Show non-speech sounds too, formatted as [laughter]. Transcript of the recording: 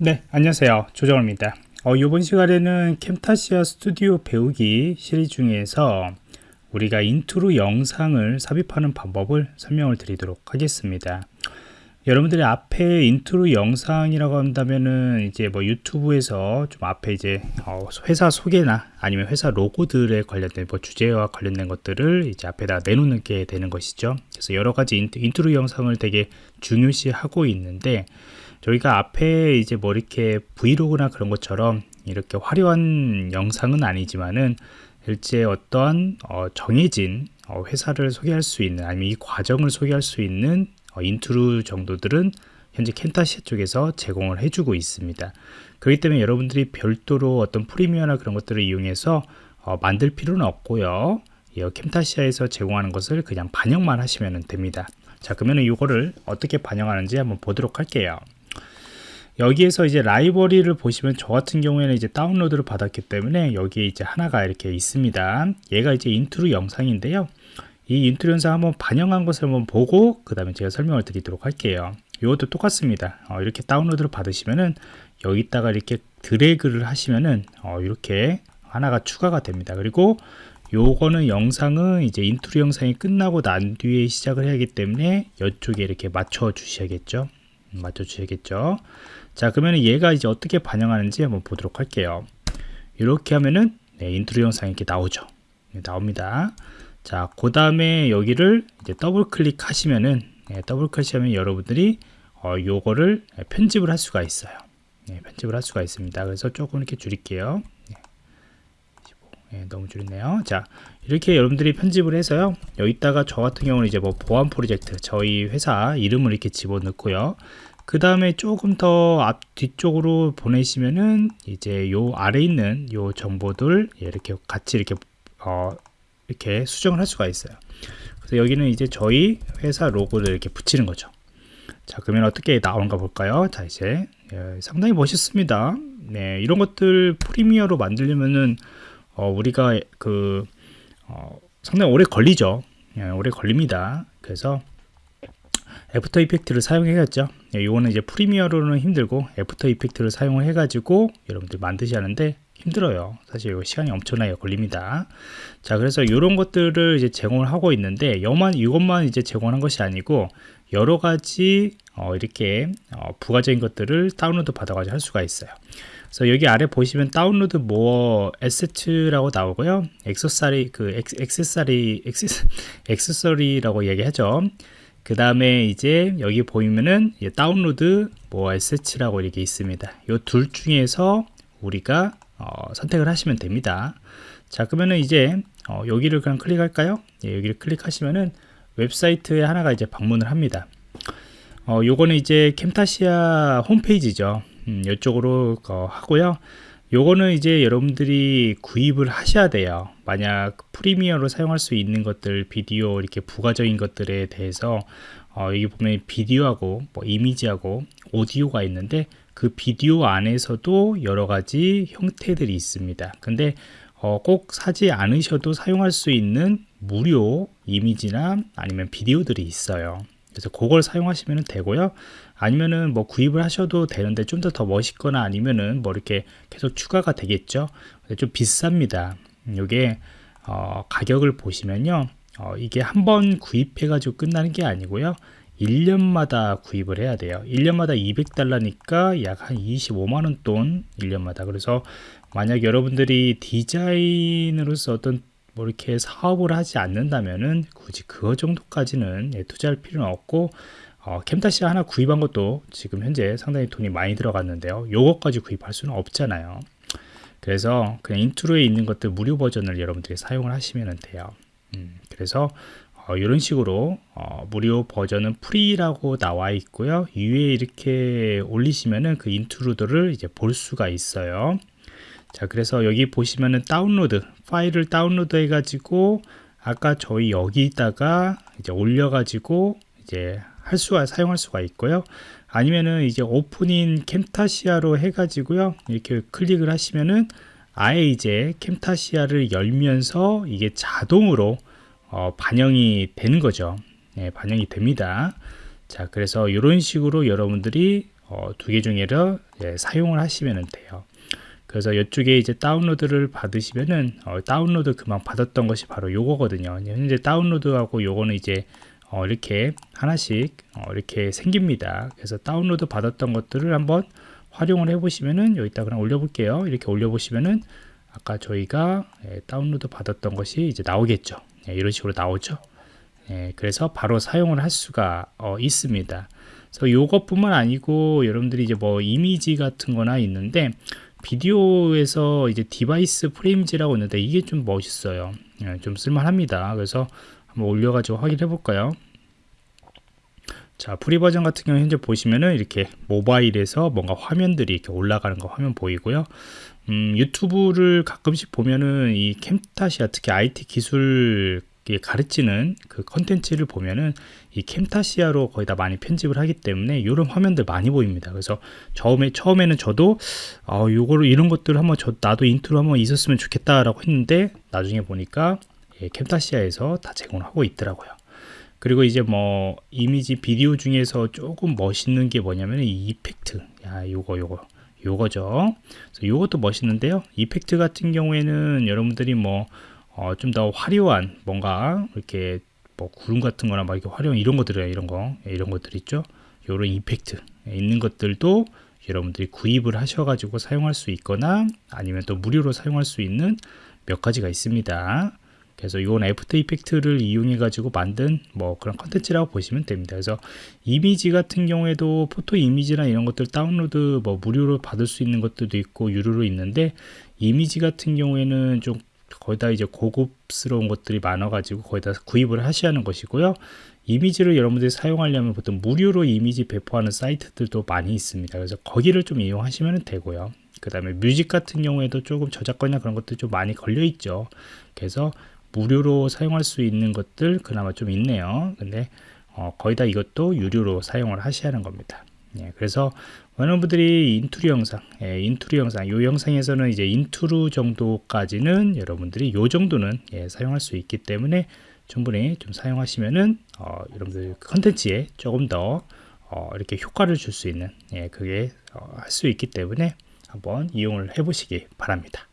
네 안녕하세요. 조정호입니다. 어, 이번 시간에는 Camtasia Studio 배우기 시리즈 중에서 우리가 인트로 영상을 삽입하는 방법을 설명을 드리도록 하겠습니다. 여러분들이 앞에 인트로 영상이라고 한다면은 이제 뭐 유튜브에서 좀 앞에 이제 어 회사 소개나 아니면 회사 로고들에 관련된 뭐 주제와 관련된 것들을 이제 앞에다 내놓는 게 되는 것이죠. 그래서 여러 가지 인트로 영상을 되게 중요시 하고 있는데 저희가 앞에 이제 뭐 이렇게 브이로그나 그런 것처럼 이렇게 화려한 영상은 아니지만은 실제 어떠한 어 정해진 어 회사를 소개할 수 있는 아니면 이 과정을 소개할 수 있는 어, 인트루 정도들은 현재 Camtasia 쪽에서 제공을 해주고 있습니다. 그렇기 때문에 여러분들이 별도로 어떤 Premiere나 그런 것들을 이용해서 어, 만들 필요는 없고요. 이 Camtasia에서 제공하는 것을 그냥 반영만 하시면 됩니다. 자 그러면 이거를 어떻게 반영하는지 한번 보도록 할게요. 여기에서 이제 라이브러리를 보시면 저 같은 경우에는 이제 다운로드를 받았기 때문에 여기에 이제 하나가 이렇게 있습니다. 얘가 이제 인트로 영상인데요. 이 인트로 영상 한번 반영한 것을 한번 보고 그 다음에 제가 설명을 드리도록 할게요. 이것도 똑같습니다. 어, 이렇게 다운로드를 받으시면은 여기다가 이렇게 드래그를 하시면은 어, 이렇게 하나가 추가가 됩니다. 그리고 요거는 영상은 이제 인트로 영상이 끝나고 난 뒤에 시작을 해야 하기 때문에 이쪽에 이렇게 맞춰 주셔야겠죠? 음, 맞춰 주셔야겠죠 자 그러면 얘가 이제 어떻게 반영하는지 한번 보도록 할게요 이렇게 하면은 네, 인트로 영상이 이렇게 나오죠 네, 나옵니다 자, 그 다음에 여기를 이제 더블 클릭 하시면은 예, 더블 클릭하면 여러분들이 어, 요거를 편집을 할 수가 있어요. 예, 편집을 할 수가 있습니다. 그래서 조금 이렇게 줄일게요. 예, 너무 줄였네요. 자, 이렇게 여러분들이 편집을 해서요. 여기다가 저 같은 경우는 이제 뭐 보안 프로젝트, 저희 회사 이름을 이렇게 집어넣고요. 그 다음에 조금 더 앞 뒤쪽으로 보내시면은 이제 요 아래 있는 요 정보들 이렇게 같이 이렇게 어, 이렇게 수정을 할 수가 있어요. 그래서 여기는 이제 저희 회사 로고를 이렇게 붙이는 거죠. 자 그러면 어떻게 나오는가 볼까요? 자 이제 예, 상당히 멋있습니다. 네 이런 것들 Premiere로 만들려면은 어, 우리가 그 어, 상당히 오래 걸리죠. 예, 오래 걸립니다. 그래서 After Effects를 사용해야죠. 예, 이거는 이제 Premiere로는 힘들고 After Effects를 사용을 해 가지고 여러분들 만드셔야 하는데 힘들어요. 사실 이거 시간이 엄청나게 걸립니다. 자 그래서 이런 것들을 이제 제공을 하고 있는데 이것만 이것만 이제 제공한 것이 아니고 여러 가지 어, 이렇게 어, 부가적인 것들을 다운로드 받아가지고 할 수가 있어요. 그래서 여기 아래 보시면 Download More Assets라고 나오고요. 액세서리 그 액세서리 [laughs] 액세서리라고 얘기하죠 그 다음에 이제 여기 보이면은 Download Assets라고 이렇게 있습니다. 이 둘 중에서 우리가 어, 선택을 하시면 됩니다. 자 그러면은 이제 어, 여기를 그냥 클릭할까요? 예, 여기를 클릭하시면은 웹사이트에 하나가 이제 방문을 합니다. 어, 요거는 이제 캠타시아 홈페이지죠. 음, 이쪽으로 어, 하고요 요거는 이제 여러분들이 구입을 하셔야 돼요. 만약 프리미어로 사용할 수 있는 것들 비디오 이렇게 부가적인 것들에 대해서 어, 여기 보면 비디오하고 뭐 이미지하고 오디오가 있는데 그 비디오 안에서도 여러 가지 형태들이 있습니다. 근데 어, 꼭 사지 않으셔도 사용할 수 있는 무료 이미지나 아니면 비디오들이 있어요 그래서 그걸 사용하시면 되고요. 아니면은 뭐 구입을 하셔도 되는데 좀 더 더 멋있거나 아니면은 뭐 이렇게 계속 추가가 되겠죠? 좀 비쌉니다. 이게 어, 가격을 보시면요. 어, 이게 한 번 구입해 가지고 끝나는 게 아니고요. 1년마다 구입을 해야 돼요. 1년마다 200달러니까 약 한 25만원 돈 1년마다. 그래서 만약 여러분들이 디자인으로서 어떤 뭐 이렇게 사업을 하지 않는다면은 굳이 그거 정도까지는 예, 투자할 필요는 없고 어, Camtasia 하나 구입한 것도 지금 현재 상당히 돈이 많이 들어갔는데요. 요것까지 구입할 수는 없잖아요. 그래서 그냥 intro에 있는 것들 무료 버전을 여러분들이 사용을 하시면 돼요. 음, 그래서 어, 이런 식으로 어, 무료 버전은 free라고 나와 있고요. 위에 이렇게 올리시면은 그 intro들을 이제 볼 수가 있어요 자 그래서 여기 보시면은 다운로드 파일을 다운로드 해 가지고 아까 저희 여기다가 이제 올려 가지고 이제 할 수가 사용할 수가 있고요. 아니면은 이제 오픈인 캠타시아로 해 가지고요. 이렇게 클릭을 하시면은 아예 이제 캠타시아를 열면서 이게 자동으로 어, 반영이 되는 거죠. 네, 반영이 됩니다. 자 그래서 이런 식으로 여러분들이 어, 두개 중에를 예, 사용을 하시면 돼요. 그래서 이쪽에 이제 다운로드를 받으시면은 어, 다운로드 그만 받았던 것이 바로 요거거든요. 현재 다운로드하고 요거는 이제 어, 이렇게 하나씩 어, 이렇게 생깁니다. 그래서 다운로드 받았던 것들을 한번 활용을 해 보시면은 여기다 그냥 올려 볼게요. 이렇게 올려 보시면은 아까 저희가 예, 다운로드 받았던 것이 이제 나오겠죠. 예, 이런 식으로 나오죠. 예, 그래서 바로 사용을 할 수가 어, 있습니다. 그래서 요것뿐만 아니고 여러분들이 이제 뭐 이미지 같은 거나 있는데 비디오에서 이제 Device Frames라고 있는데 이게 좀 멋있어요. 예, 좀 쓸만합니다. 그래서 한번 올려가지고 확인해 볼까요? 자, free 버전 같은 경우 현재 보시면은 이렇게 모바일에서 뭔가 화면들이 이렇게 올라가는 거 화면 보이고요. 음, 유튜브를 가끔씩 보면은 이 Camtasia 특히 IT 기술 가르치는 그 컨텐츠를 보면은 이 Camtasia로 거의 다 많이 편집을 하기 때문에 이런 화면들 많이 보입니다. 그래서 처음에 처음에는 저도 어 요거를 이런 것들을 한번 저 나도 인트로 한번 있었으면 좋겠다라고 했는데 나중에 보니까 예, Camtasia에서 다 제공하고 있더라고요. 그리고 이제 뭐 이미지 비디오 중에서 조금 멋있는 게 뭐냐면 이 effect. 야, 요거 요거. 요거죠. 그래서 요것도 멋있는데요. effect 같은 경우에는 여러분들이 뭐 어, 좀 더 화려한 뭔가 이렇게 뭐 구름 같은 거나 막 이렇게 화려한 이런 것들이에요. 이런 거. 예, 이런 것들 있죠. 요런 effect 있는 것들도 여러분들이 구입을 하셔가지고 사용할 수 있거나 아니면 또 무료로 사용할 수 있는 몇 가지가 있습니다. 그래서 이건 After Effects를 이용해 가지고 만든 뭐 그런 컨텐츠라고 보시면 됩니다 그래서 이미지 같은 경우에도 photo 이미지나 이런 것들 다운로드 뭐 무료로 받을 수 있는 것들도 있고 유료로 있는데 이미지 같은 경우에는 좀 거의 다 이제 고급스러운 것들이 많아 가지고 거의 다 구입을 하셔야 하는 것이고요. 이미지를 여러분들이 사용하려면 보통 무료로 이미지 배포하는 사이트들도 많이 있습니다. 그래서 거기를 좀 이용하시면 되고요. 그 다음에 뮤직 같은 경우에도 조금 저작권이나 그런 것들 좀 많이 걸려 있죠. 그래서 무료로 사용할 수 있는 것들 그나마 좀 있네요. 근데 어, 거의 다 이것도 유료로 사용을 하셔야 하는 겁니다 예, 그래서 많은 분들이 인트루 영상 예, 인트루 영상 이 영상에서는 이제 인트루 정도까지는 여러분들이 요 정도는 예, 사용할 수 있기 때문에 충분히 좀 사용하시면은 어, 여러분들 컨텐츠에 조금 더 어, 이렇게 효과를 줄 수 있는 예, 그게 어, 할 수 있기 때문에 한번 이용을 해 보시기 바랍니다